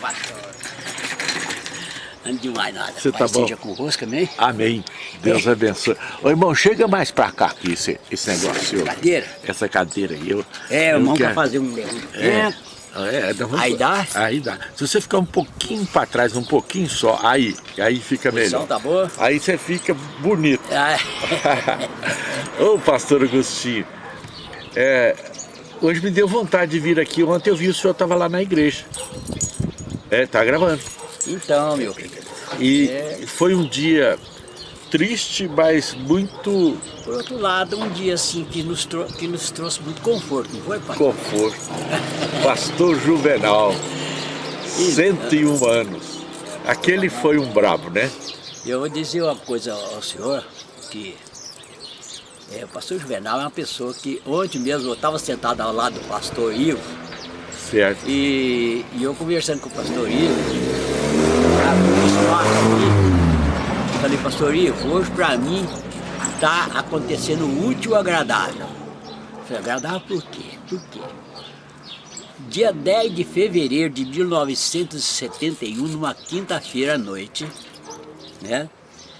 pastor. Antes de mais nada, Você tá bom? seja convosco, amém? Amém. Deus É. abençoe. Ô irmão, chega mais pra cá aqui, esse, esse negócio. Cadeira? Essa cadeira aí. Eu, É, eu o mão quero- quer fazer um É, levantamento. é, vamos- Aí dá? Aí dá. Se você ficar um pouquinho pra trás, um pouquinho só, aí, aí fica melhor. tá boa? Aí você fica bonito. Ah, Ô pastor Agostinho, é, hoje me deu vontade de vir aqui. Ontem eu vi o senhor estava lá na igreja. É, tá gravando. então, meu querido. E É. foi um dia triste, mas muito Por outro lado, um dia assim que nos, trou- que nos trouxe muito conforto, não foi, pai? conforto. Pastor Juvenal, 101 anos. Aquele foi um brabo, né? Eu vou dizer uma coisa ao senhor, que é, o pastor Juvenal é uma pessoa que ontem mesmo eu estava sentado ao lado do pastor Ivo Certo. e, e eu conversando com o pastor Ivo, aqui, falei, pastor Ivo, hoje para mim está acontecendo útil e agradável. Falei, agradável por quê? Por quê? Dia 10 de fevereiro de 1971, numa quinta-feira à noite, né?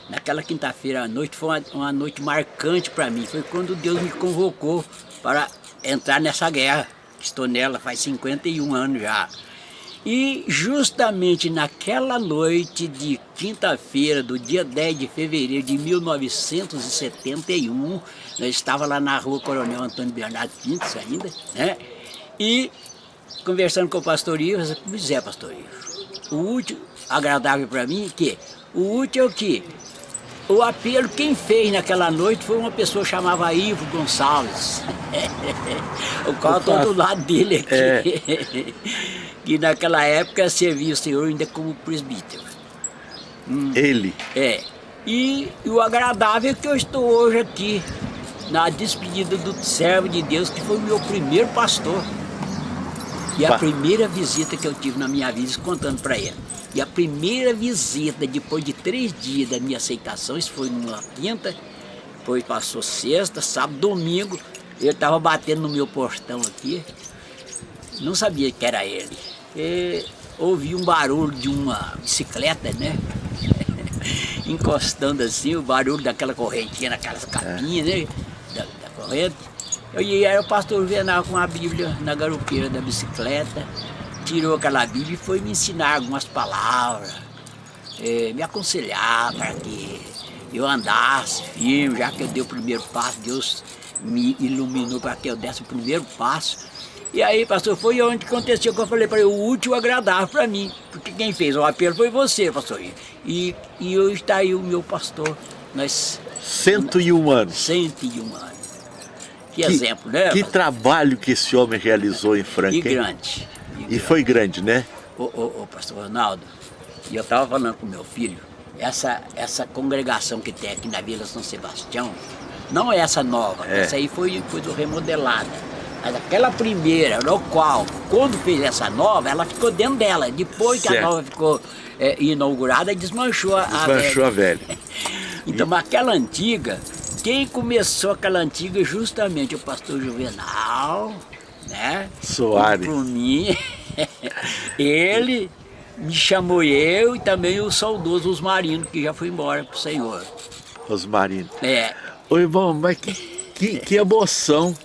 Naquela quinta-feira à noite foi uma, uma noite marcante para mim. Foi quando Deus me convocou para entrar nessa guerra. Estou nela faz 51 anos já. E justamente naquela noite de quinta-feira, do dia 10 de fevereiro de 1971, eu estava lá na rua Coronel Antônio Bernardo Pintos ainda, né? E conversando com o pastor Ivo, eu pois é, pastor Ivo, o útil agradável para mim é que o útil é o que? O apelo, quem fez naquela noite foi uma pessoa que chamava Ivo Gonçalves. o qual estou do lado dele aqui. É. que naquela época servia o senhor ainda como presbítero. Ele. É. E, e o agradável é que eu estou hoje aqui, na despedida do servo de Deus, que foi o meu primeiro pastor. E a primeira visita que eu tive na minha vida, contando para ele. E a primeira visita, depois de três dias da minha aceitação, isso foi numa quinta, depois passou sexta, sábado, domingo, ele estava batendo no meu portão aqui, não sabia que era ele. E ouvi um barulho de uma bicicleta, né? Encostando assim, o barulho daquela correntinha, naquelas capinhas, né? Da, da corrente. Eu, e era o pastor Venal com a Bíblia na garupeira da bicicleta, tirou aquela Bíblia e foi me ensinar algumas palavras, eh, me aconselhar para que eu andasse firme, já que eu dei o primeiro passo, Deus me iluminou para que eu desse o primeiro passo. E aí, pastor, foi onde aconteceu que eu falei para ele, o útil agradável para mim. Porque quem fez o apelo foi você, pastor. E, e hoje está aí o meu pastor, nós 101 anos. 101 anos. Que, exemplo, né? Que trabalho que esse homem realizou em Franca. E grande. E E foi grande, né? Ô, ô, ô, pastor Ronaldo, e eu estava falando com meu filho, essa, essa congregação que tem aqui na Vila São Sebastião, não é essa nova, É. essa aí foi, foi remodelada. Mas aquela primeira, no qual, quando fez essa nova, ela ficou dentro dela. Depois que Certo. a nova ficou é, inaugurada, desmanchou a a Desmanchou a velha. velha. Então, mas aquela antiga, quem começou aquela antiga justamente o pastor Juvenal, né? Soares. Por mim, ele me chamou eu e também o saudoso Osmarino, que já foi embora pro Senhor. Rosmarino. É, Ô irmão, mas que, que, que emoção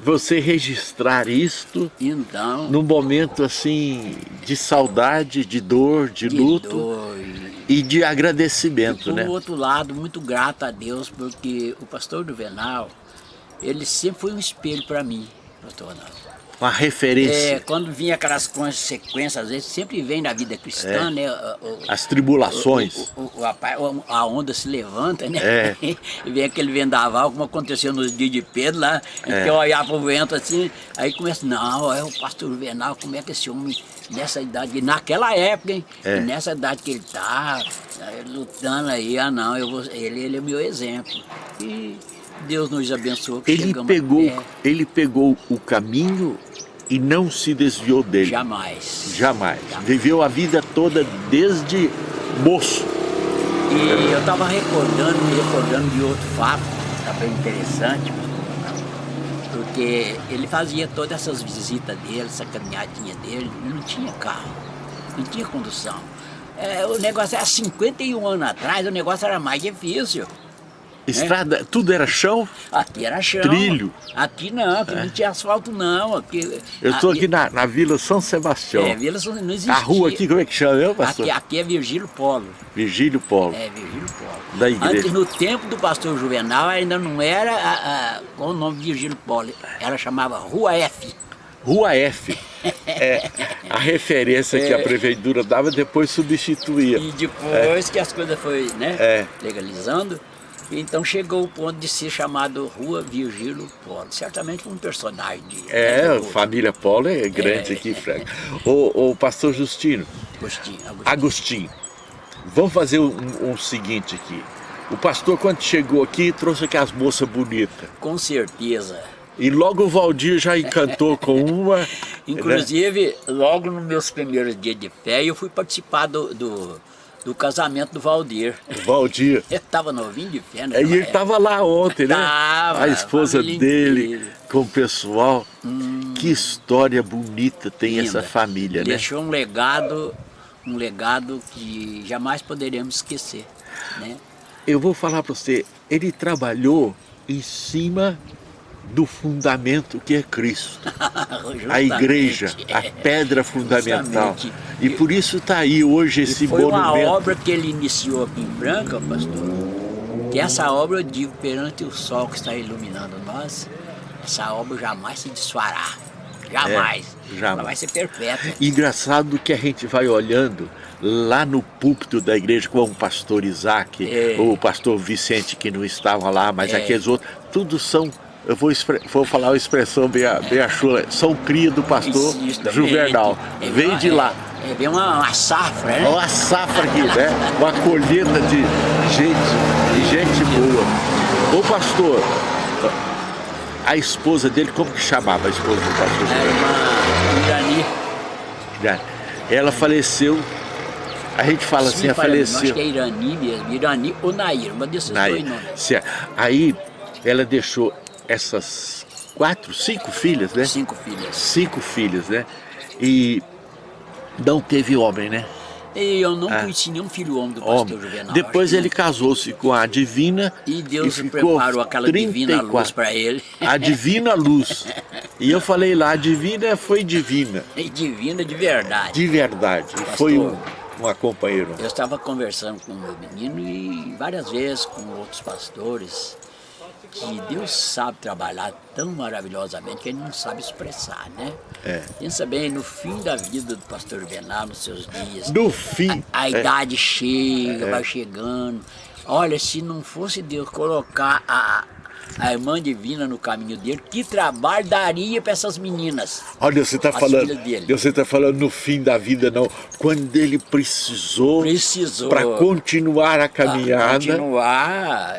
você registrar isto então, num momento assim de saudade, de dor, de de luto dor. E de agradecimento, Por né? outro lado, muito grato a Deus, porque o pastor Juvenal, ele sempre foi um espelho para mim, pastor Ronaldo. Uma É, referência. quando vinha aquelas consequências, às vezes sempre vem na vida cristã, É. né? o- As tribulações. O, o- a, a onda se levanta, né? É. e vem aquele vendaval, como aconteceu nos dias de Pedro lá, É. que eu olhava pro vento assim, aí começa, não, é o pastor Juvenal, como é que esse homem, nessa idade, naquela época, hein? É. Nessa idade que ele tá, aí, lutando aí, ah não, eu vou, ele, ele é meu exemplo. E Deus nos abençoou Ele chegamos pegou, até- ele pegou o caminho e não se desviou dele. Jamais. Jamais. Viveu a vida toda desde moço. E eu estava recordando, me recordando de outro fato, também interessante, porque ele fazia todas essas visitas dele, essa caminhadinha dele, ele não tinha carro. não tinha condução. É, o negócio era 51 anos atrás, o negócio era mais difícil. Estrada, tudo era chão? Aqui era chão. Trilho? Aqui não, aqui não tinha asfalto não. Aqui, Eu estou aqui na, na Vila São Sebastião. É, Vila São- não existia. A rua aqui, como é que chama, eu, pastor? Aqui, aqui é Virgílio Polo. Vigílio Polo. É, Virgílio Polo. Da igreja. Antes, no tempo do pastor Juvenal, ainda não era a, a, com o nome Virgílio Polo. Ela chamava Rua F. Rua F. É, a referência que a É. prefeitura dava, depois substituía. E depois que as coisas foi né, É. legalizando, então chegou o ponto de ser chamado Rua Virgílio Polo. Certamente um personagem de... É, né, família Polo é grande É. aqui, Frank. O, o pastor Justino, Agostinho, Agostinho. Agostinho, vamos fazer um, um seguinte aqui. O pastor, quando chegou aqui, trouxe aqui as moças bonitas. Com certeza. E logo o Valdir já encantou com uma. né? Inclusive, logo nos meus primeiros dias de fé, eu fui participar do, do, do casamento do Valdir. Valdir. Eu estava novinho de fé, né? É, E ele estava lá ontem, né? Tava, a esposa dele com o pessoal. Que história bonita tem essa Linda. família, né? Deixou um legado, um legado que jamais poderemos esquecer, né? Eu vou falar para você, ele trabalhou em cima do fundamento que é Cristo. A igreja, a pedra fundamental. Justamente. E por isso está aí hoje esse E foi uma monumento. obra que ele iniciou aqui em Franca, pastor, que essa obra, eu digo, perante o sol que está iluminando nós, essa obra jamais se desfará. Jamais. É, jamais. Ela vai ser perpétua. Engraçado que a gente vai olhando lá no púlpito da igreja com o pastor Isaac, É. o pastor Vicente que não estava lá, mas É. aqueles outros, tudo são, eu vou, vou falar uma expressão bem, bem a chula, são cria do pastor também. Juvenal, É, vem uma- de lá. É, é, vem uma, uma safra, né? Olha a safra aqui, né? Uma colheita de gente, de gente boa. Ô pastor, a esposa dele, como que chamava a esposa do pastor Era uma Irani. Ela faleceu, a gente fala assim, Sim, ela falando, faleceu. Acho que é Irani mesmo. Irani ou Nair, uma desses Aí, dois nomes. Aí ela deixou essas quatro, cinco filhas, né? Cinco filhas. Cinco filhas, né? E não teve homem, né? Eu não Ah. conheci nenhum filho homem do pastor Homem. Juvenal. Depois ele casou-se com a Divina. E Deus e preparou aquela divina 34. luz para ele. A Divina Luz. E eu falei lá, a Divina foi divina, E divina de verdade. de verdade. Pastor. Foi um, uma companheira. Eu estava conversando com o meu menino e várias vezes com outros pastores que Deus sabe trabalhar tão maravilhosamente que ele não sabe expressar, né? É. Pensa bem, no fim da vida do pastor Juvenal, nos seus dias, No fim, a é, idade chega, vai chegando. Olha, se não fosse Deus colocar a, a irmã divina no caminho dele, que trabalho daria para essas meninas? olha, você está falando, você está falando no fim da vida, não. Quando ele precisou, Precisou. para continuar a caminhada, Continuar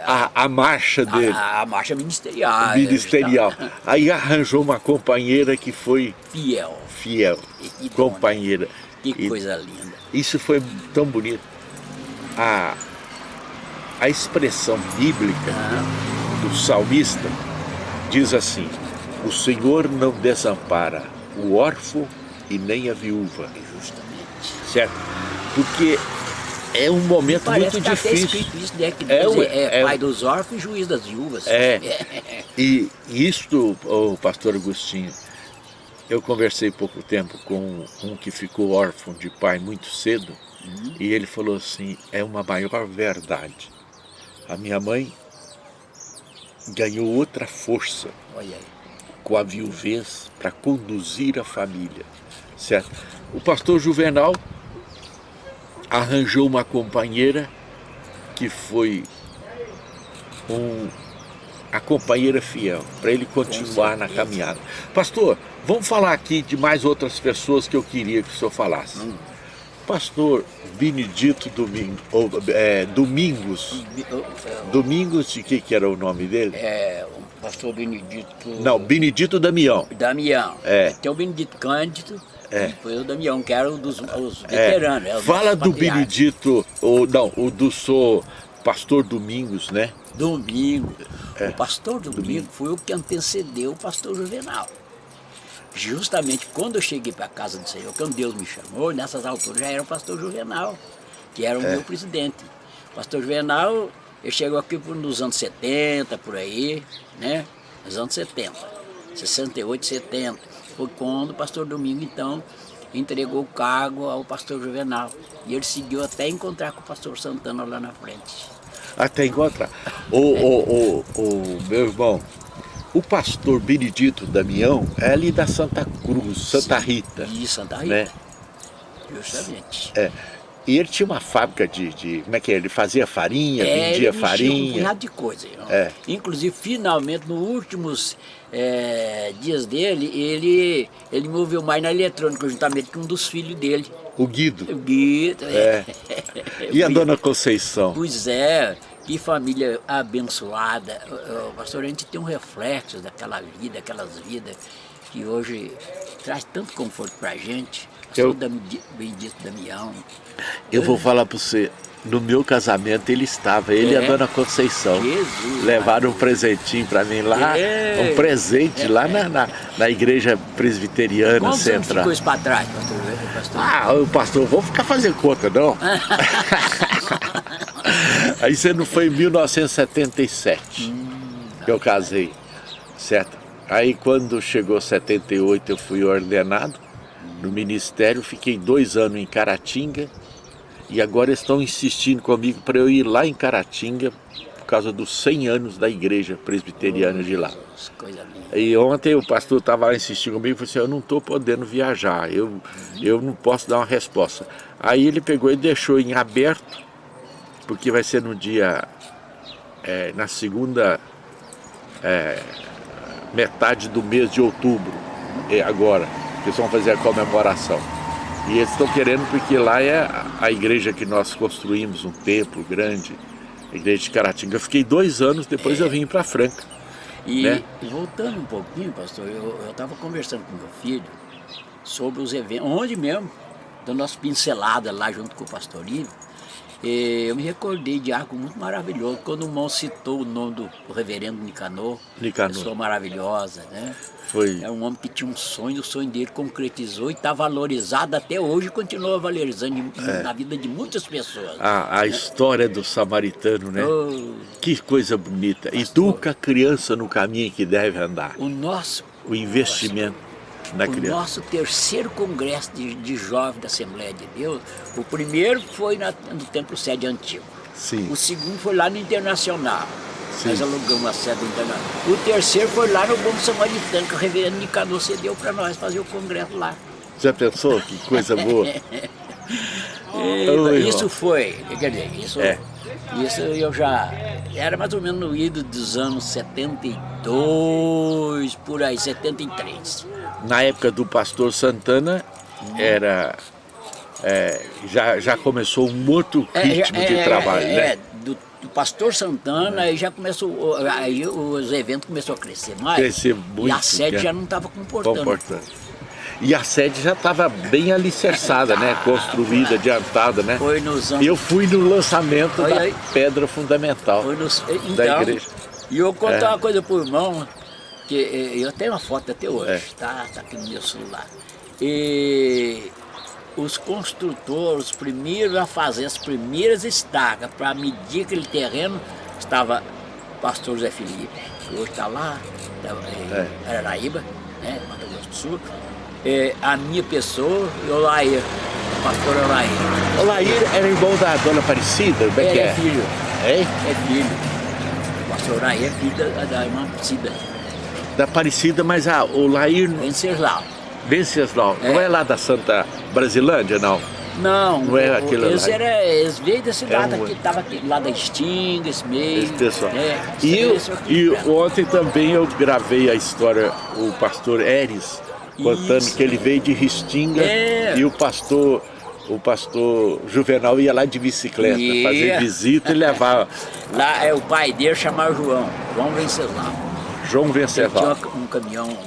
a, a, a marcha dele, a, a marcha ministerial. ministerial. Aí arranjou uma companheira que foi Fiel. fiel, E- e companheira. Que E coisa linda. Isso foi tão bonito. A, a expressão bíblica do salmista diz assim: O Senhor não desampara o órfão e nem a viúva. Justamente. Certo? Porque é um momento Parece muito difícil. isso, né? Que É, Deus ué, é, é. pai dos órfãos e juiz das viúvas. É. E isto, o pastor Agostinho, eu conversei pouco tempo com um que ficou órfão de pai muito cedo, e ele falou assim, é uma maior verdade. A minha mãe ganhou outra força com a viuvez para conduzir a família, certo? O pastor Juvenal arranjou uma companheira que foi um, a companheira fiel, para ele continuar na caminhada. Pastor, vamos falar aqui de mais outras pessoas que eu queria que o senhor falasse. Hum. Pastor Benedito Domingo, ou, é, Domingos, Domingos de que, que era o nome dele? É, o pastor Benedito. Não, Benedito Damião. Damião. É. Tem o Benedito Cândido. É. Depois o Damião, que era um dos os É, veteranos. é, os fala do. Benedito, ou não, o do sou pastor Domingos, né? Domingo. É. O pastor Domingo, Domingo. foi o que antecedeu o pastor Juvenal. Justamente quando eu cheguei para a casa do Senhor, quando Deus me chamou, nessas alturas já era o pastor Juvenal, que era o é. meu presidente. O pastor Juvenal, ele chegou aqui nos anos 70, por aí, né? Nos anos 70, 68, 70. Foi quando o pastor Domingo, então, entregou o cargo ao pastor Juvenal. E ele seguiu até encontrar com o pastor Santana lá na frente. Até encontrar. O, o, o, o meu irmão, o pastor Benedito Damião é ali da Santa Cruz, Santa Sim, Rita. De Santa Rita. Né? Justamente. É. E ele tinha uma fábrica de, de como é que é? Ele fazia farinha, é, vendia ele farinha. um punhado de coisa. É. Inclusive, finalmente, nos últimos é, dias dele, ele, ele moveu mais na eletrônica, juntamente com um dos filhos dele. O Guido. O Guido, é. é. E a dona Conceição? Pois é, que família abençoada. Pastor, a gente tem um reflexo daquela vida, aquelas vidas que hoje traz tanto conforto para a gente. Eu, bendito Damião. Eu vou falar para você, no meu casamento ele estava, ele é. e a dona Conceição. Jesus, Levaram um presentinho para mim lá, é. um presente é. lá na, na, na, igreja presbiteriana Quantos central. Quantos para trás, pastor? pastor? Ah, o pastor, vou ficar fazendo conta, não. Aí você não foi em 1977 hum, que eu casei, certo? Aí quando chegou 78 eu fui ordenado no ministério, fiquei dois anos em Caratinga e agora estão insistindo comigo para eu ir lá em Caratinga por causa dos 100 anos da igreja presbiteriana de lá. E ontem o pastor estava lá insistindo comigo e falou assim, eu não estou podendo viajar, eu, eu não posso dar uma resposta. Aí ele pegou e deixou em aberto, porque vai ser no dia, é, na segunda é, metade do mês de outubro, é agora, que eles vão fazer a comemoração. E eles estão querendo porque lá é a igreja que nós construímos, um templo grande, a igreja de Caratinga. Eu fiquei dois anos, depois é. eu vim para Franca. E né? voltando um pouquinho, pastor, eu estava conversando com meu filho sobre os eventos, onde mesmo, dando umas pinceladas lá junto com o pastor Ivo, eu me recordei de algo muito maravilhoso, quando o irmão citou o nome do, do reverendo Nicanor, Nicanor, pessoa maravilhosa, né? Foi. É um homem que tinha um sonho, o sonho dele concretizou e está valorizado até hoje, continua valorizando é. na vida de muitas pessoas. A, a né? história do samaritano, né? Oh, que coisa bonita. Pastor, Educa a criança no caminho que deve andar. O nosso... O investimento criança. O nosso terceiro congresso de, de jovens da Assembleia de Deus, o primeiro foi na, no Templo Sede Antigo. Sim. O segundo foi lá no Internacional. Sim. Nós alugamos a sede internacional. O terceiro foi lá no Bom Samaritano, que o reverendo Nicanor cedeu para nós fazer o congresso lá. Já pensou? Que coisa boa. e, isso foi, quer dizer, isso, é. isso eu já, era mais ou menos no ido dos anos 72, por aí, 73 na época do pastor Santana, era, é, já, já começou um outro é, ritmo é, de é, trabalho, é, né? Do, do, pastor Santana, aí já começou, aí os eventos começaram a crescer mais. Crescer muito. E a sede já não estava comportando. comportando. E a sede já estava bem alicerçada, né? Construída, adiantada, né? Foi nos anos... Eu fui no lançamento da aí. pedra fundamental nos... então, da igreja. E eu vou contar uma coisa pro irmão, que eh, eu tenho uma foto até hoje, é. tá, tá aqui no meu celular. E os construtores, os primeiros a fazer as primeiras estacas para medir aquele terreno, estava o pastor Zé Felipe, que hoje está lá, tá, é. Araraíba, né, Mato Grosso do Sul, é, a minha pessoa e o Lair, o pastor Olair. O Lair era irmão da dona Aparecida? Como é, é, é filho. É? É filho. O pastor Olair é filho da, da irmã Aparecida da Aparecida, mas ah, o Lair... Venceslau. Venceslau. É. Não é lá da Santa Brasilândia, não? Não, não é aquilo eles, lá. Era, eles veio da cidade, é um... que estava lá da Sting, esse meio. Esse pessoal. É, e, eu, e ontem também eu gravei a história, o pastor Eres, contando Isso. que ele veio de Ristinga é. e o pastor o pastor Juvenal ia lá de bicicleta, fazer visita e levar. Lá é o pai dele chamava João, João Venceslau. João Venceslau. Tinha um caminhão,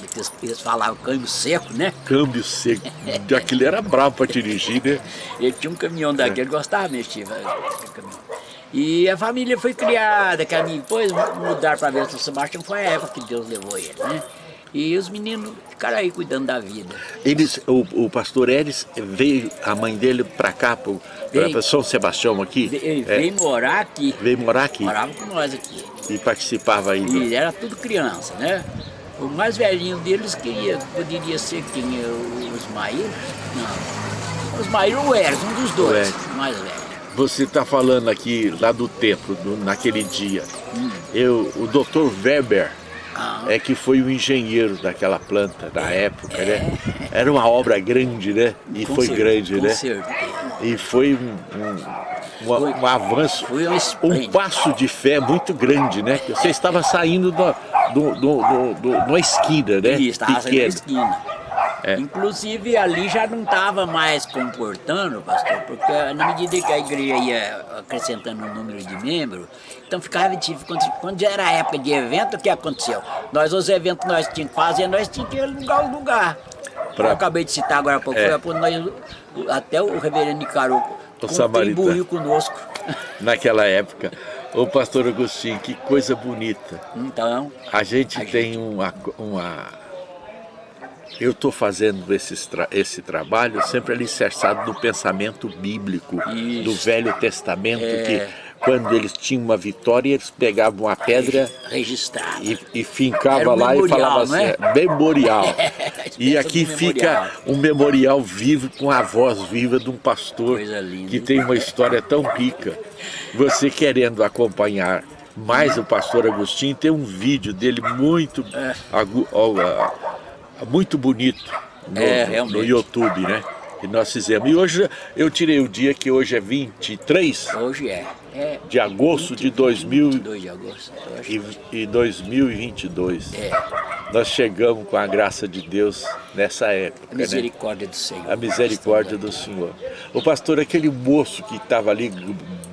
eles falavam câmbio seco, né? Câmbio seco. Aquilo era bravo para dirigir, né? Ele tinha um caminhão daquele, é. gostava mexer E a família foi criada, minha, depois mudaram para Bento Sebastião, foi a época que Deus levou ele, né? E os meninos ficaram aí cuidando da vida. Eles, o, o pastor Eres veio, a mãe dele para cá, para São Sebastião aqui? Ele é. veio morar aqui. Veio morar aqui? Morava com nós aqui. E participava aí? E era tudo criança, né? O mais velhinho deles queria, poderia ser quem? O Osmair? Não. Osmair ou Eres, um dos dois, mais velho. Você está falando aqui lá do templo, do, naquele dia. Hum. Eu, o doutor Weber. É que foi o engenheiro daquela planta da época, né? Era uma obra grande, né? E com foi certeza, grande, né? Certeza. E foi um, um, um, um avanço, um passo de fé muito grande, né? Você estava saindo do, do, do, do, de esquina, né? Isso, estava saindo da esquina. É. Inclusive ali já não estava mais comportando, pastor, porque na medida que a igreja ia acrescentando o número de membros, então ficava difícil. Quando, quando já era época de evento, o que aconteceu? Nós, os eventos que nós tínhamos que fazer, nós tínhamos que alugar o lugar. Pra... Eu acabei de citar agora há pouco, é. foi nós, até o reverendo Nicaro contribuiu conosco. Naquela época. Ô pastor Agostinho, que coisa bonita. Então. A gente a tem gente... Uma, uma eu estou fazendo esse, esse trabalho sempre alicerçado no pensamento bíblico, Isso. do Velho Testamento, é... que quando eles tinham uma vitória, eles pegavam a pedra registrada e, e fincava um lá memorial, e falava assim, é? memorial. e aqui fica um memorial vivo com a voz viva de um pastor que tem uma história tão rica. Você querendo acompanhar mais o pastor Agostinho, tem um vídeo dele muito é muito bonito no, é, no YouTube, né? Que nós fizemos. E hoje eu tirei o dia que hoje é 23 hoje é, é de agosto de 2000 22 de agosto, e, e 2022. É. Nós chegamos com a graça de Deus nessa época. A misericórdia né? do Senhor. A misericórdia do Senhor. O pastor, aquele moço que estava ali,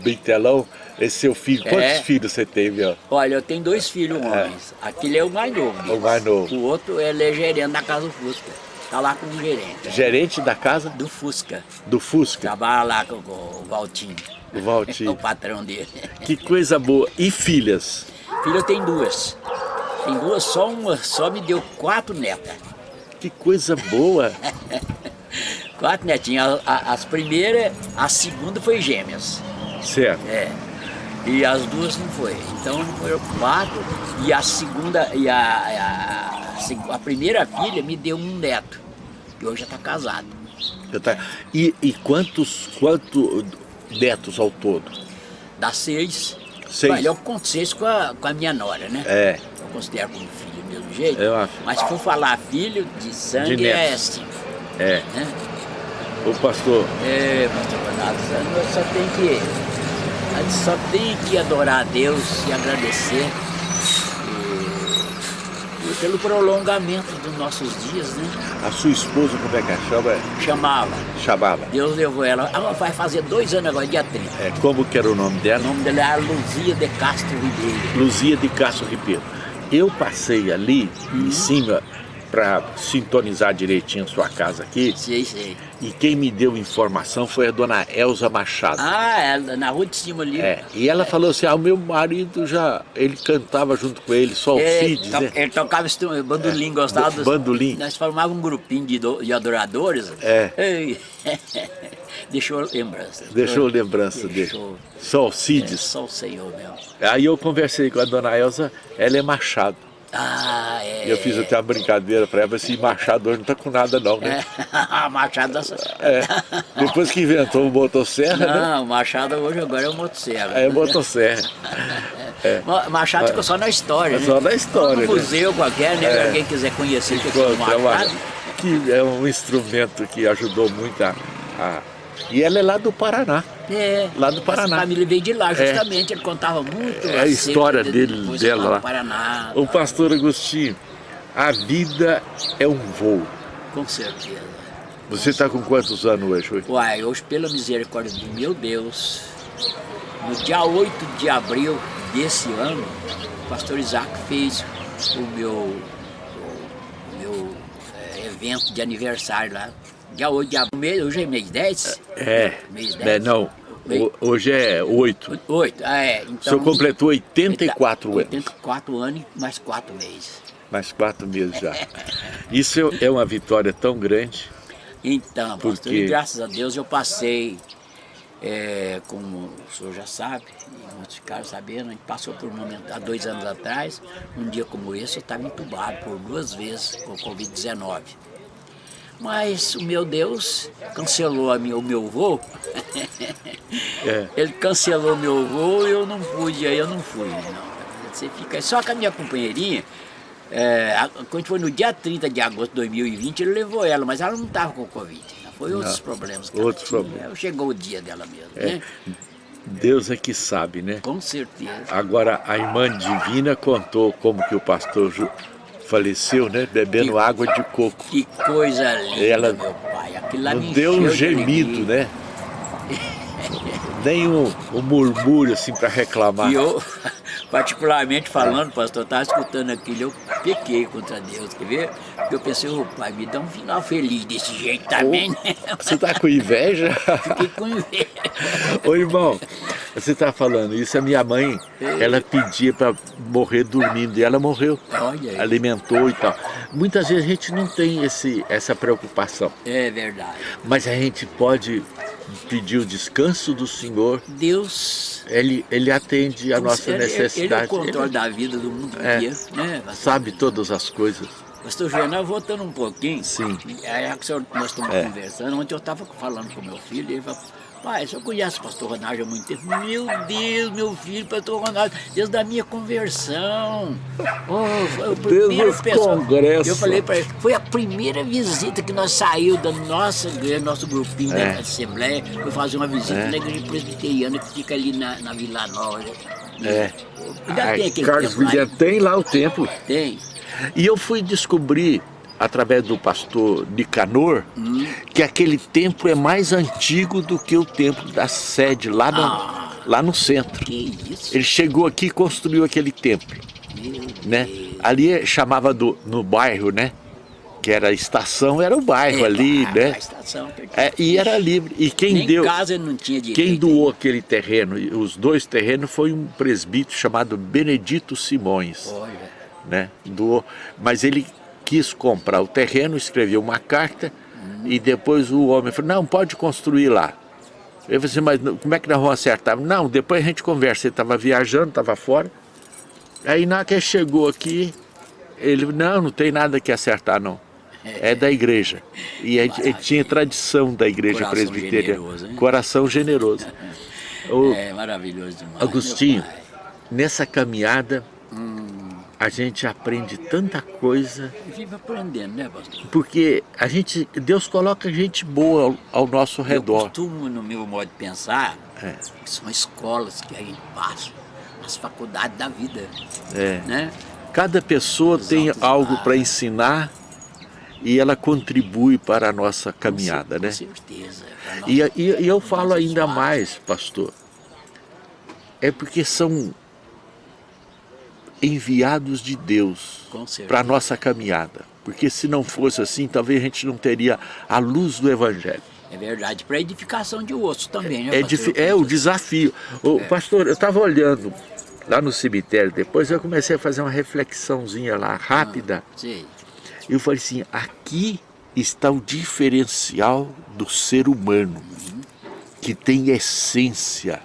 bitelão, esse seu filho, quantos é. filhos você teve? Ó? Olha, eu tenho dois filhos é. homens. É. Aquele é o mais novo. O mais novo. O outro ele é gerente da Casa do Fusca. Está lá como gerente. Gerente da casa? Do Fusca. Do Fusca. Trabalha lá com, com o Valtinho. O Valtinho. o patrão dele. Que coisa boa. E filhas? Filha eu tenho duas. Tem duas, só uma, só me deu quatro netas. Que coisa boa. quatro netinhas. As primeiras, a segunda foi gêmeas. Certo. É. E as duas não foi. Então foram quatro e a segunda, e a, a, a primeira filha me deu um neto, que hoje já está casado. Tá... E, e quantos, quantos netos ao todo? Dá seis. Seis? Olha, eu conto seis com a, com a minha nora, né? É. Eu considero como filho do mesmo jeito. É Mas se for falar filho de sangue de é cinco. É. Né? O pastor. É, pastor Bernardo, só tem que a gente só tem que adorar a Deus e agradecer e, e pelo prolongamento dos nossos dias, né? A sua esposa, como é que a chama? Chamava. Chamava. Deus levou ela. Ela vai fazer dois anos agora, dia 30. É, como que era o nome dela? O nome dela é Luzia de Castro Ribeiro. Luzia de Castro Ribeiro. Eu passei ali uhum. em cima para sintonizar direitinho a sua casa aqui. Sei, sei. E quem me deu informação foi a dona Elza Machado. Ah, ela, na rua de cima ali. É, e ela falou assim, ah, o meu marido já, ele cantava junto com ele, só o é, Cid, to, né? Ele tocava bandolim, é, gostava dos... Bandolim. Nós formávamos um grupinho de, de adoradores. É. Deixou lembrança. Deixou lembrança Deixou. dele. Só o Cides. É, só o Senhor mesmo. Aí eu conversei com a dona Elza, ela é Machado. Ah, é. E eu fiz até uma brincadeira para ela, esse Machado hoje não tá com nada não, né? É. Machado... É. Depois que inventou o motosserra, não, né? Não, Machado hoje agora é o motosserra. É, motosserra. É. Machado ficou só na história, né? Só na história, né? museu qualquer, né? É. Alguém quiser conhecer o que é o Machado. Que é um instrumento que ajudou muito a, a e ela é lá do Paraná. É. Lá do Paraná. A família veio de lá, é. justamente. É. Ele contava muito. É a história dele, dela lá. Paraná. O pastor Agostinho, a vida é um voo. Com certeza. Você está com quantos anos hoje? hoje? Uai, hoje, pela misericórdia do meu Deus, no dia 8 de abril desse ano, o pastor Isaac fez o meu, o meu é, evento de aniversário lá. Dia 8 de abril, hoje é mês 10? É, mês 10. é não, hoje é 8. 8, ah, é. Então, o senhor completou 84 anos. 84 anos mais 4 meses. Mais quatro meses já. Isso é uma vitória tão grande. Então, pastor, porque... e graças a Deus eu passei, é, como o senhor já sabe, e muitos ficaram sabendo, a gente passou por um momento, há dois anos atrás, um dia como esse, eu estava entubado por duas vezes com Covid-19. Mas o meu Deus cancelou a minha, o meu voo. é. Ele cancelou meu voo e eu não pude, aí eu não fui. Não. Você fica só com a minha companheirinha. É, quando foi no dia 30 de agosto de 2020, ele levou ela, mas ela não estava com Covid. Foi não, outros problemas. Outros problemas. Chegou o dia dela mesmo, é. né? Deus é que sabe, né? Com certeza. Agora, a irmã divina contou como que o pastor faleceu, né? Bebendo que, água de coco. Que coisa linda, Ela meu pai. Aquilo lá não deu um gemido, né? Nem um, um murmúrio assim para reclamar. E eu, particularmente falando, pastor, estava escutando aquilo, eu pequei contra Deus, quer ver? Porque eu pensei, ô pai, me dá um final feliz desse jeito também, né? Você está com inveja? Fiquei com inveja. Ô irmão, você está falando isso, a minha mãe, ela pedia para morrer dormindo e ela morreu. Olha aí. Alimentou e tal. Muitas vezes a gente não tem esse, essa preocupação. É verdade. Mas a gente pode pedir o descanso do Senhor. Deus... Ele, ele atende a nossa ele, necessidade. Ele é o controle ele, da vida do mundo é, inteiro, né? Sabe todas as coisas. Pastor Jornal, voltando um pouquinho. Sim. Aí nós estamos é. conversando, ontem eu estava falando com meu filho, ele falou, Pai, eu conhece o pastor Ronaldo há muito tempo. Meu Deus, meu filho, pastor Ronaldo, desde a minha conversão. Oh, foi o primeiro pessoa. Congresso. Eu falei para ele, foi a primeira visita que nós saímos da nossa igreja, nosso grupinho é. da Assembleia, foi fazer uma visita é. na igreja presbiteriana que fica ali na, na Vila Nova. É. Ainda Ai, tem aquele Carlos William tem lá o templo. Tem. E eu fui descobrir através do pastor Nicanor, hum. que aquele templo é mais antigo do que o templo da sede lá no, ah, lá no centro. Ele chegou aqui e construiu aquele templo. né? Ali chamava do, no bairro, né? Que era a estação, era o bairro é, ali, né? A estação, é, e era livre. E quem Nem deu. Casa não tinha direito, quem doou aquele terreno, os dois terrenos, foi um presbítero chamado Benedito Simões. Olha. Né? Doou. Mas ele quis comprar o terreno, escreveu uma carta uhum. e depois o homem falou, não, pode construir lá. Eu falei assim, mas como é que nós vamos acertar? Não, depois a gente conversa. Ele estava viajando, estava fora. Aí na que chegou aqui, ele, não, não tem nada que acertar não. É da igreja. E ele, ele tinha tradição da igreja Coração presbiteriana. Generoso, Coração generoso. O, é maravilhoso demais. Agostinho, nessa caminhada, a gente aprende tanta coisa. Vive aprendendo, né, pastor? Porque a gente, Deus coloca gente boa ao, ao nosso redor. Eu costumo, no meu modo de pensar, é. que são escolas que a gente passa, as faculdades da vida. É. Né? Cada pessoa Os tem algo para ensinar e ela contribui para a nossa caminhada, com né? certeza. E, e, e eu falo ainda mais, pastor, é porque são enviados de Deus para a nossa caminhada. Porque se não fosse assim, talvez a gente não teria a luz do Evangelho. É verdade, para edificação de osso também, né, É, é o desafio. O, é. Pastor, eu estava olhando lá no cemitério, depois eu comecei a fazer uma reflexãozinha lá, rápida. Ah, sim. Eu falei assim, aqui está o diferencial do ser humano, uhum. que tem essência,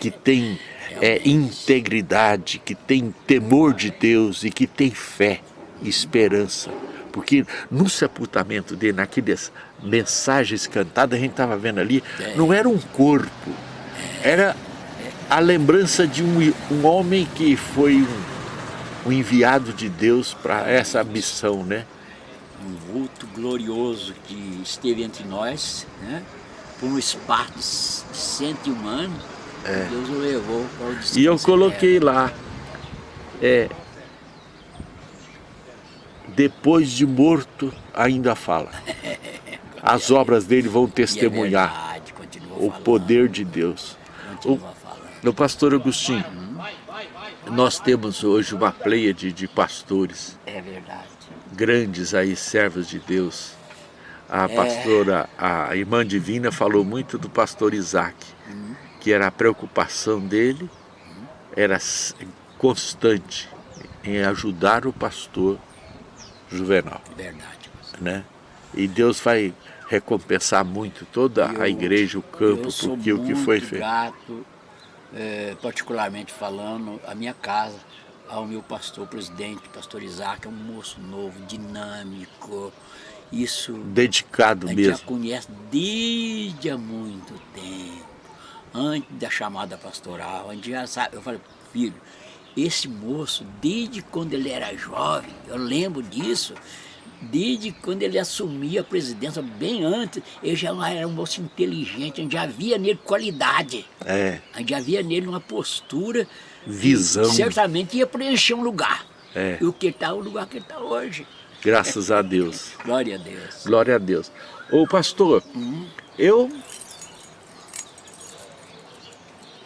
que tem é, integridade, que tem temor de Deus e que tem fé, esperança. Porque no sepultamento dele, naquelas mensagens cantadas, a gente estava vendo ali, não era um corpo, era a lembrança de um, um homem que foi um, um enviado de Deus para essa missão, né? Um vulto glorioso que esteve entre nós, né? por um espaço de 101 anos, é. Deus o levou para o E eu coloquei lá, é, depois de morto ainda fala. As obras dele vão testemunhar é verdade, o poder de Deus. O, no pastor Agostinho, hum. nós temos hoje uma pleia de, de pastores. É verdade. Grandes aí, servos de Deus. A é. pastora, a irmã divina falou muito do pastor Isaac. Hum que era a preocupação dele, era constante em ajudar o pastor Juvenal. Verdade. Né? E Deus vai recompensar muito toda Eu- a igreja, o campo, porque o que foi feito. grato, é, particularmente falando, a minha casa, ao meu pastor presidente, pastor Isaac, é um moço novo, dinâmico. Isso Dedicado a gente já mesmo. conhece desde há muito tempo, antes da chamada pastoral. A gente já sabe. Eu falei, filho, esse moço, desde quando ele era jovem, eu lembro disso, desde quando ele assumia a presidência, bem antes, ele já era um moço inteligente, a gente já via nele qualidade. É, A gente já via nele uma postura Visão. certamente ia preencher um lugar. É. E o que está, o lugar que ele está hoje. graças a Deus. Glória a Deus. Glória a Deus. Ô pastor, eu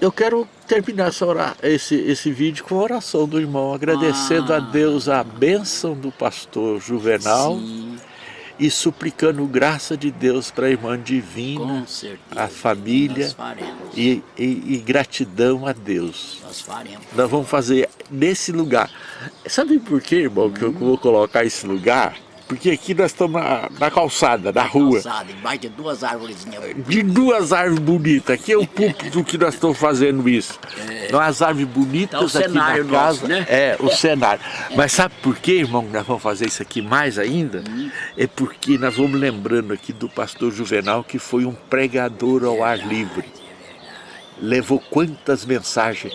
eu quero terminar essa ora- esse, esse vídeo com a oração do irmão, agradecendo a Ah. Deus a bênção do pastor Juvenal Sim, e suplicando graça de Deus para a irmã divina certeza. a família e, e- e gratidão a Deus. Nós faremos. Nós vamos fazer nesse lugar. Sabe por quê, irmão, que eu vou colocar esse lugar? Porque aqui nós estamos na, na calçada, na rua. Calçada, embaixo de duas árvores. de duas árvores bonitas. Aqui é o púlpito que nós estamos fazendo isso. Umas árvores bonitas Tá o aqui na cenário casa. nosso, né? É, o cenário. Mas sabe por quê, irmão, que nós vamos fazer isso aqui mais ainda? É porque nós vamos lembrando aqui do pastor Juvenal, que foi um pregador ao ar livre. Levou quantas mensagens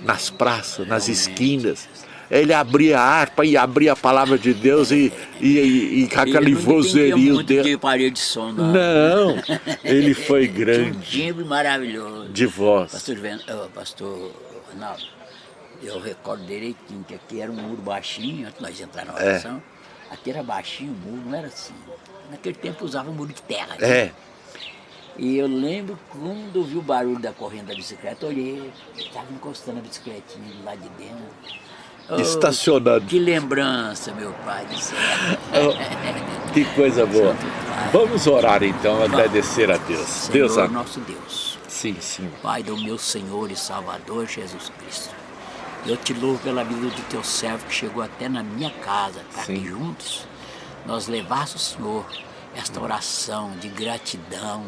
nas praças, nas esquinas. Ele abria a harpa e abria a palavra de Deus e, e, e, e com aquele vozerio dele. de parede de som, não. Não, ele foi Tinha um grande timbre maravilhoso. de voz. Pastor, Ven... oh, pastor Ronaldo, eu recordo direitinho que aqui era um muro baixinho, antes de nós entrar na É. oração. Aqui era baixinho o muro, não era assim. Naquele tempo usava muro de terra. né? É, E eu lembro quando eu vi o barulho da corrente da bicicleta, olhei, estava encostando a bicicletinha lado de dentro. Oh, estacionando. Que lembrança, meu pai do céu. Oh, que coisa boa. Vamos orar então, agradecer a Deus. Senhor Deus, a- nosso Deus, sim, sim. Pai do meu Senhor e Salvador Jesus Cristo. Eu te louvo pela vida do teu servo que chegou até na minha casa, para Sim. que juntos nós levássemos, Senhor, esta oração de gratidão,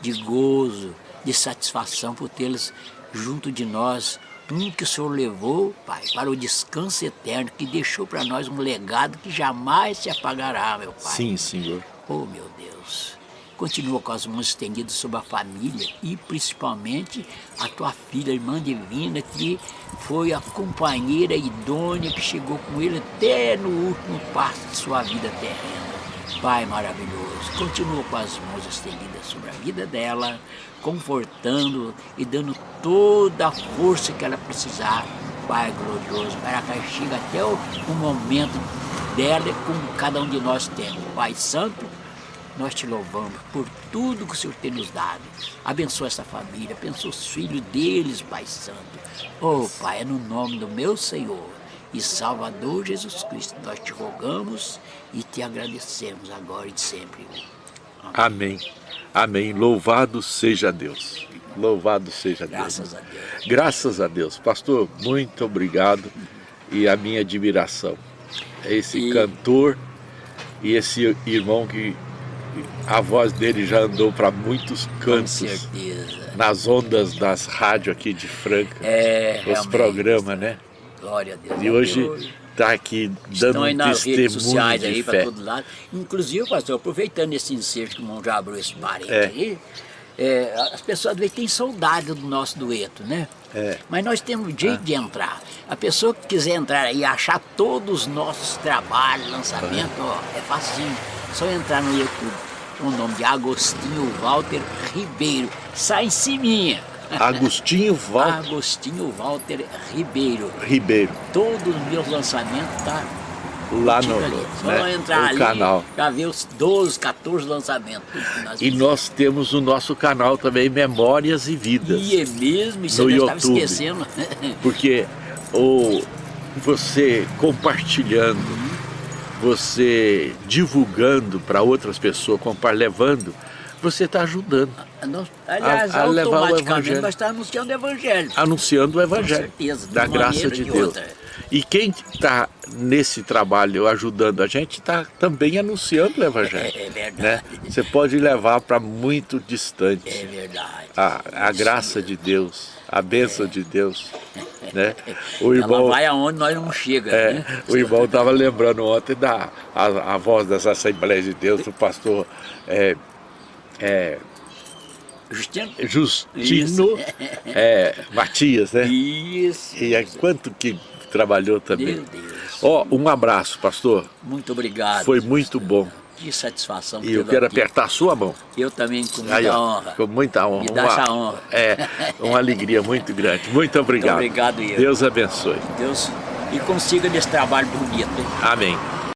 de gozo, de satisfação por tê-los junto de nós. Um que o Senhor levou, Pai, para o descanso eterno, que deixou para nós um legado que jamais se apagará, meu Pai. Sim, Senhor. Oh, meu Deus. Continua com as mãos estendidas sobre a família e principalmente a tua filha, a irmã divina, que foi a companheira idônea que chegou com ele até no último passo de sua vida terrena. Pai maravilhoso, continua com as mãos estendidas sobre a vida dela, confortando e dando toda a força que ela precisar. Pai glorioso, para que chegue até o, o momento dela como cada um de nós temos. Pai Santo, nós te louvamos por tudo que o Senhor tem nos dado. Abençoa essa família, abençoa os filhos deles, Pai Santo. Oh, Pai, é no nome do meu Senhor e Salvador Jesus Cristo, nós te rogamos e te agradecemos agora e sempre. Amém. Amém. Louvado seja Deus. Louvado seja Deus. Graças a Deus. Graças a Deus. Pastor, muito obrigado e a minha admiração. Esse E- cantor e esse irmão que a voz dele já andou para muitos Com cantos certeza. nas ondas das rádios aqui de Franca. É, os programas, né? Glória a Deus. E hoje está aqui dando um nas redes testemunho sociais de aí para fé. todo lado. Inclusive, pastor, aproveitando esse inserto que o irmão já abriu esse parente É. aí, é, as pessoas às têm saudade do nosso dueto, né? É. Mas nós temos jeito de entrar. A pessoa que quiser entrar aí e achar todos os nossos trabalhos, lançamentos, ó, é facinho. Só entrar no YouTube com o nome de Agostinho Walter Ribeiro. Sai em ciminha. Agostinho Val Agostinho Walter Ribeiro. Ribeiro, Todos os meus lançamentos tá lá no, ali. Só né, entrar no ali, canal. já vê os 12, 14 lançamentos. nós E nós temos o nosso canal também, Memórias e Vidas. E é mesmo, isso no eu estava esquecendo. Porque o, você compartilhando, você divulgando para outras pessoas, levando, você está ajudando, Nós, aliás, A- a levar o evangelho. nós estamos anunciando o evangelho. anunciando o Com Evangelho certeza, de da graça de Deus. outra. E quem está nesse trabalho ajudando a gente está também anunciando o Evangelho. É, é verdade. Né? Você pode levar para muito distante É verdade. a, a graça de Deus, a bênção de Deus. Né? O Ela irmão, vai aonde nós não chega, é, né? o irmão estava lembrando ontem da a, a voz das Assembleias de Deus, do pastor é, é, Justino? Justino é, Matias, né? Isso. E é quanto que trabalhou também. Meu Deus. Ó, um abraço, pastor. Muito obrigado. Foi muito bom. Que satisfação. E eu quero aqui. apertar a sua mão. Eu também, com muita Aí, ó, honra. com muita honra. Me dá essa honra. É, uma alegria muito grande. Muito obrigado. obrigado, eu. Deus abençoe. Deus. E consiga nesse trabalho bonito. hein? Amém.